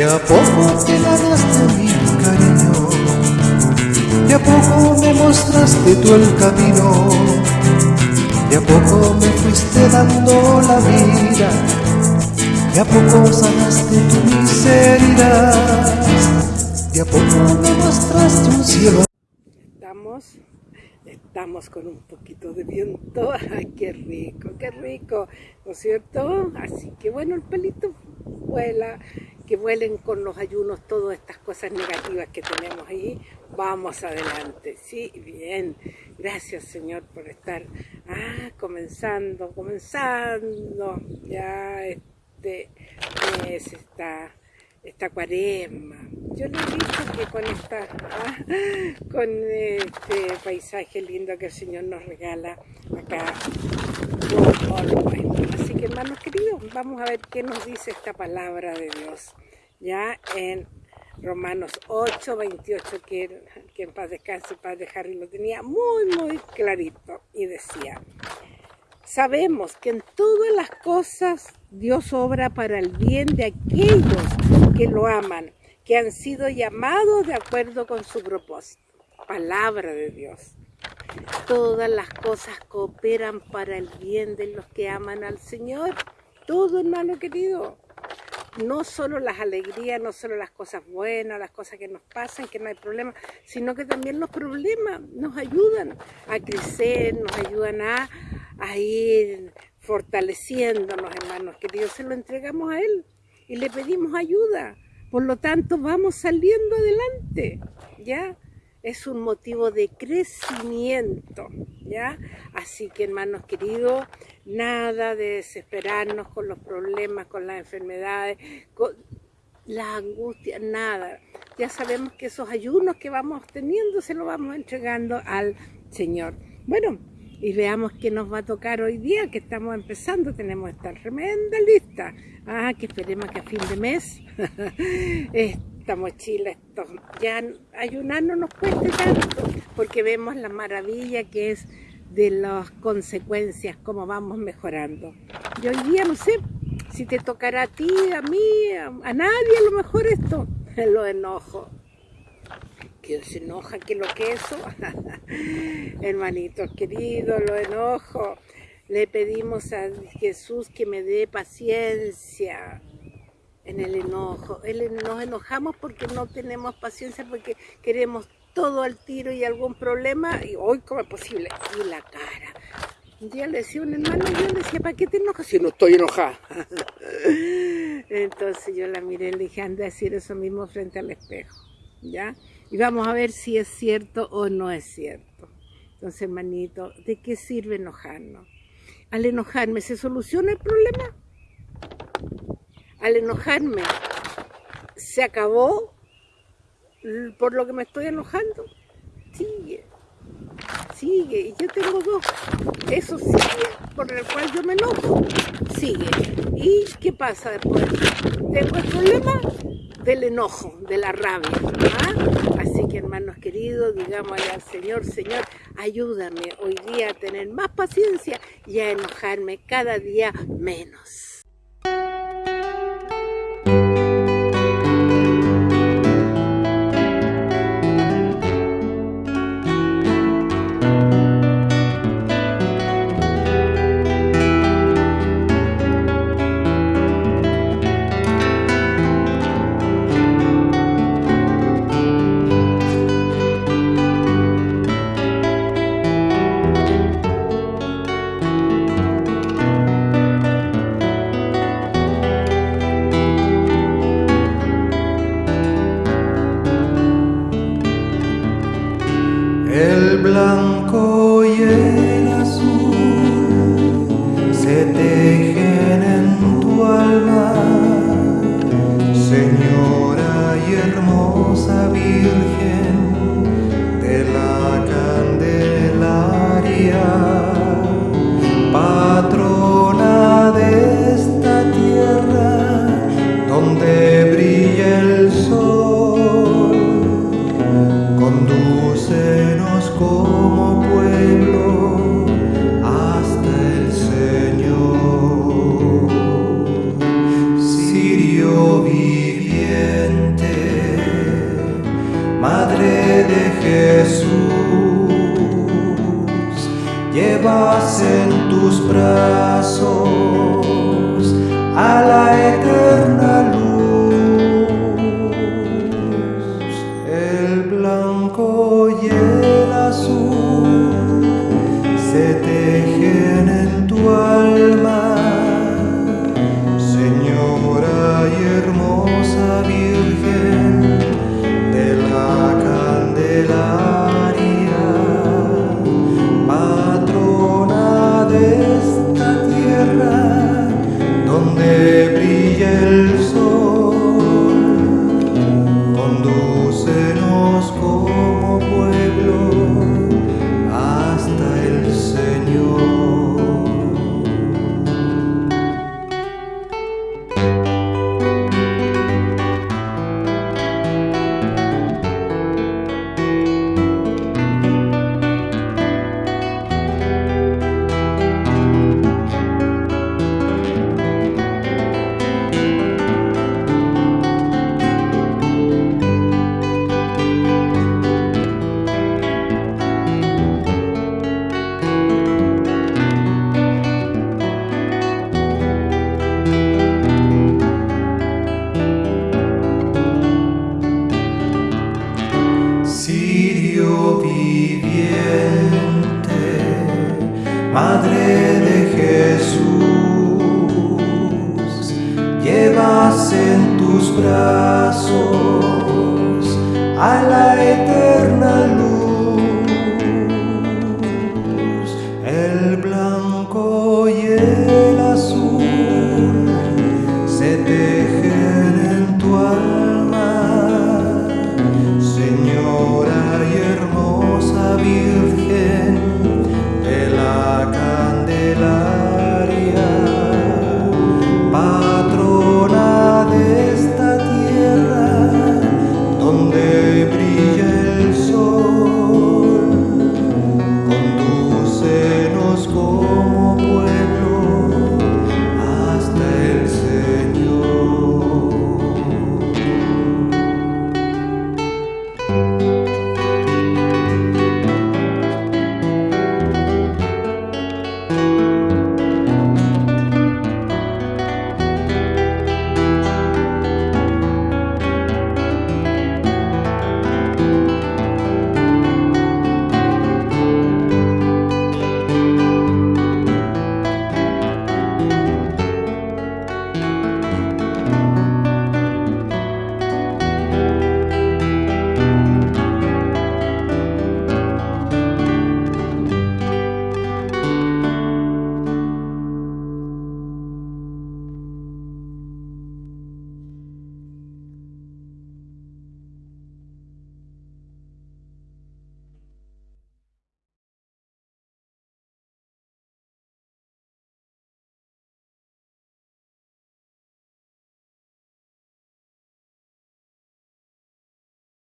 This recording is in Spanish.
De a poco te ganaste mi cariño, de a poco me mostraste tú el camino, de a poco me fuiste dando la vida, de a poco sanaste tu miseria, de a poco me mostraste un cielo. Estamos, estamos con un poquito de viento, ¡ay qué rico, qué rico! ¿No es cierto? Así que bueno, el pelito vuela, que vuelen con los ayunos todas estas cosas negativas que tenemos ahí. Vamos adelante, sí, bien. Gracias Señor por estar ah, comenzando, comenzando ya este mes, esta, esta cuaresma. Yo le he que con esta, ah, con este paisaje lindo que el Señor nos regala acá, hermanos queridos, vamos a ver qué nos dice esta palabra de Dios. Ya en Romanos 8, 28, que, que en paz descanse, el padre Harry lo tenía muy, muy clarito y decía, sabemos que en todas las cosas Dios obra para el bien de aquellos que lo aman, que han sido llamados de acuerdo con su propósito. Palabra de Dios. Todas las cosas cooperan para el bien de los que aman al Señor. Todo, hermano querido. No solo las alegrías, no solo las cosas buenas, las cosas que nos pasan, que no hay problema, sino que también los problemas nos ayudan a crecer, nos ayudan a, a ir fortaleciéndonos, hermanos queridos. Se lo entregamos a Él y le pedimos ayuda. Por lo tanto, vamos saliendo adelante, ¿ya? Es un motivo de crecimiento, ¿ya? Así que, hermanos queridos, nada de desesperarnos con los problemas, con las enfermedades, con la angustia, nada. Ya sabemos que esos ayunos que vamos teniendo se los vamos entregando al Señor. Bueno, y veamos qué nos va a tocar hoy día, que estamos empezando, tenemos esta tremenda lista. Ah, que esperemos que a fin de mes esta mochila, esto, ya ayunar no nos cueste tanto, porque vemos la maravilla que es de las consecuencias, cómo vamos mejorando. Y hoy día no sé si te tocará a ti, a mí, a, nadie a lo mejor esto, lo enojo. Que se enoja que lo que eso, hermanitos queridos, lo enojo. Le pedimos a Jesús que me dé paciencia, en el enojo. Nos enojamos porque no tenemos paciencia, porque queremos todo al tiro y algún problema, y hoy, ¿cómo es posible? Y la cara. Un día le decía a un hermano, yo le decía, ¿para qué te enojas si no estoy enojada? Entonces yo la miré y le dije, anda a decir eso mismo frente al espejo, ¿ya? Y vamos a ver si es cierto o no es cierto. Entonces, hermanito, ¿de qué sirve enojarnos? Al enojarme, ¿se soluciona el problema? Al enojarme, se acabó por lo que me estoy enojando. Sigue, sigue. Y yo tengo dos. Eso sigue, por el cual yo me enojo. Sigue. ¿Y qué pasa después? Tengo el problema del enojo, de la rabia. ¿ah? Así que hermanos queridos, digámosle al Señor, Señor, ayúdame hoy día a tener más paciencia y a enojarme cada día menos. patrona de esta tierra donde brilla el sol, condúcenos como pueblo hasta el Señor. Sirio viviente, Madre de Jesús, brazos a la eterna luz, el blanco y el azul se tejen en tu alma, Señora y hermosa Virgen Madre de Jesús, llevas en tus brazos a la eterna